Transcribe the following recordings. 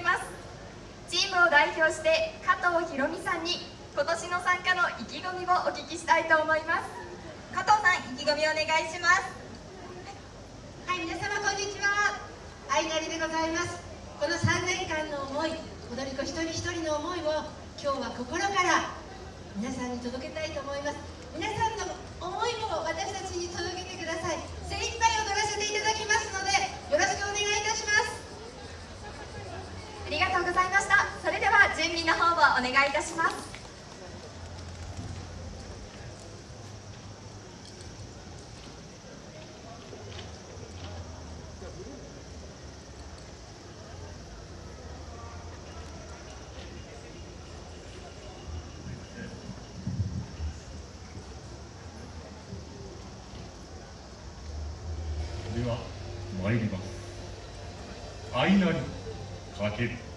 います。チームを代表して加藤ひろみさんに今年の参加の意気込みをお聞きしたいと思います。加藤さん意気込みお願いします。はい皆様こんにちは。あいなりでございます。この3年間の思い踊り子一人一人の思いを今日は心から皆さんに届けたいと思います皆さんの思いも私たちに届けてください精一杯踊らせていただきますのでよろしくお願いいたしますありがとうございましたそれでは準備の方をお願いいたします。では参ります。相なりかける。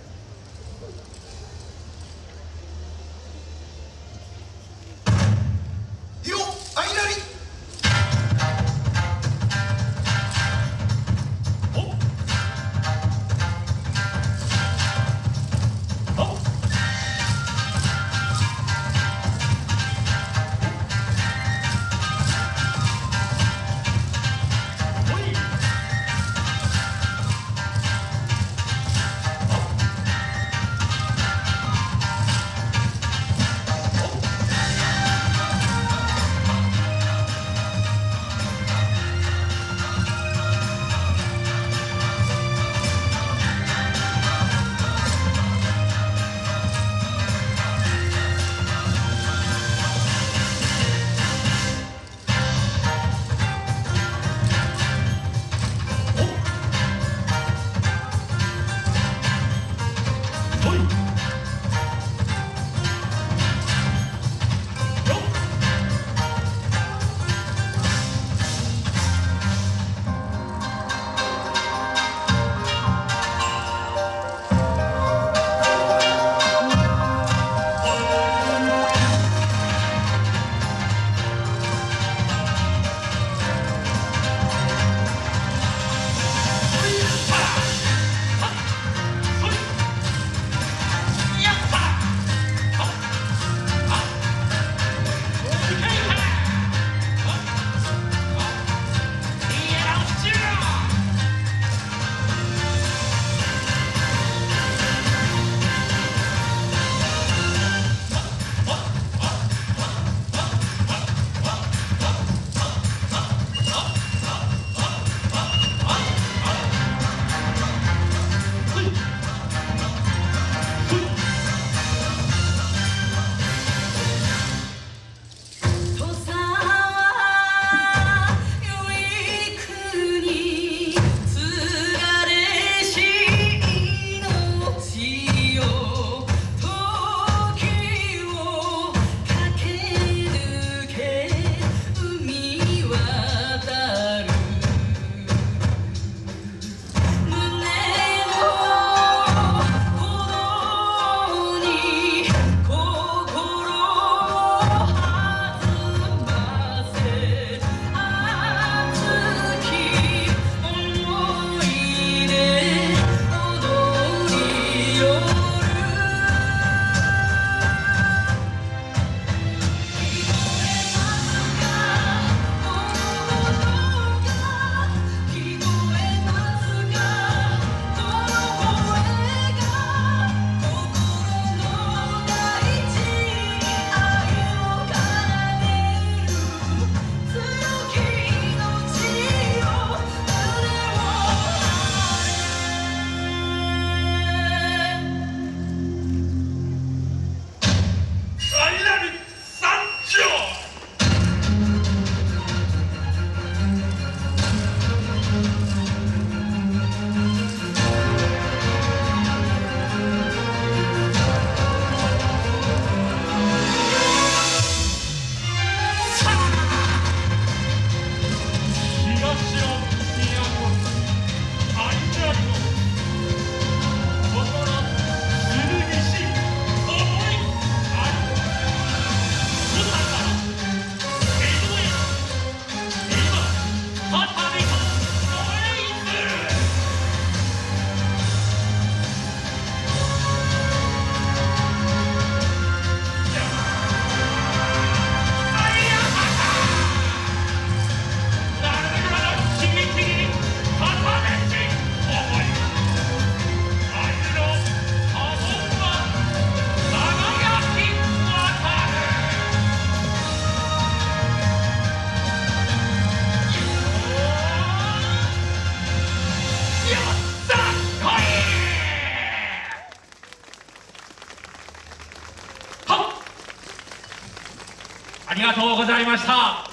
りがとうございました。